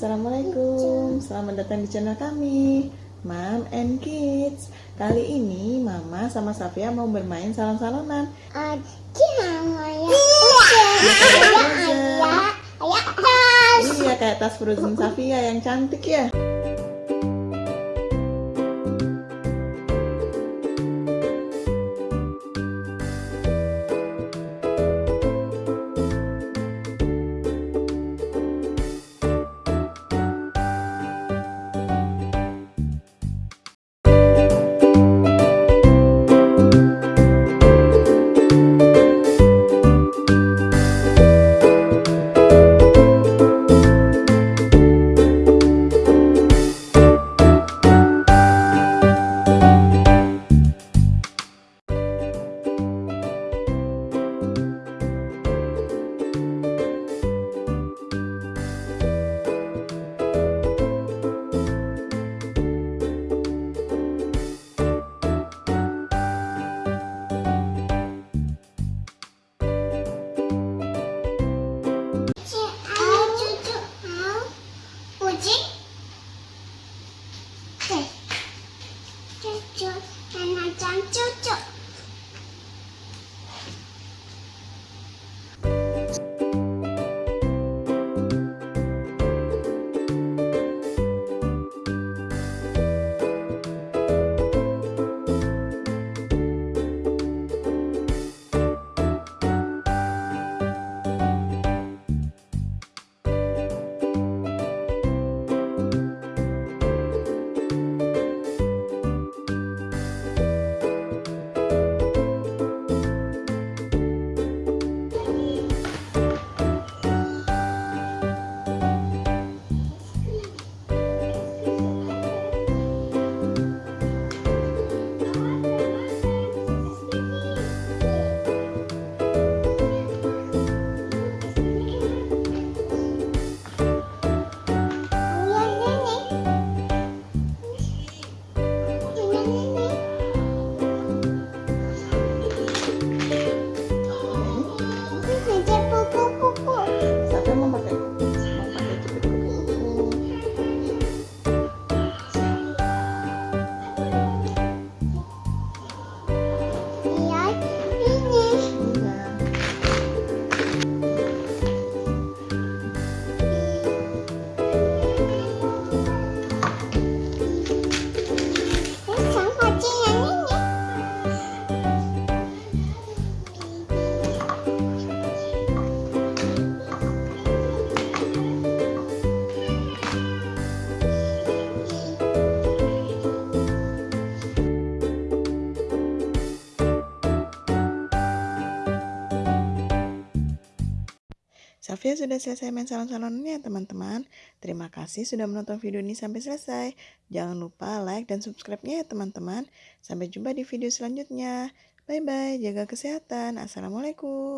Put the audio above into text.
Assalamualaikum, selamat datang di channel kami Mom and Kids. Kali ini Mama sama Safia mau bermain salon-salonan Iya kayak tas Frozen Safia yang cantik ya dan cucu Safia sudah selesai main salon-salonnya teman-teman. Terima kasih sudah menonton video ini sampai selesai. Jangan lupa like dan subscribe-nya ya teman-teman. Sampai jumpa di video selanjutnya. Bye-bye, jaga kesehatan. Assalamualaikum.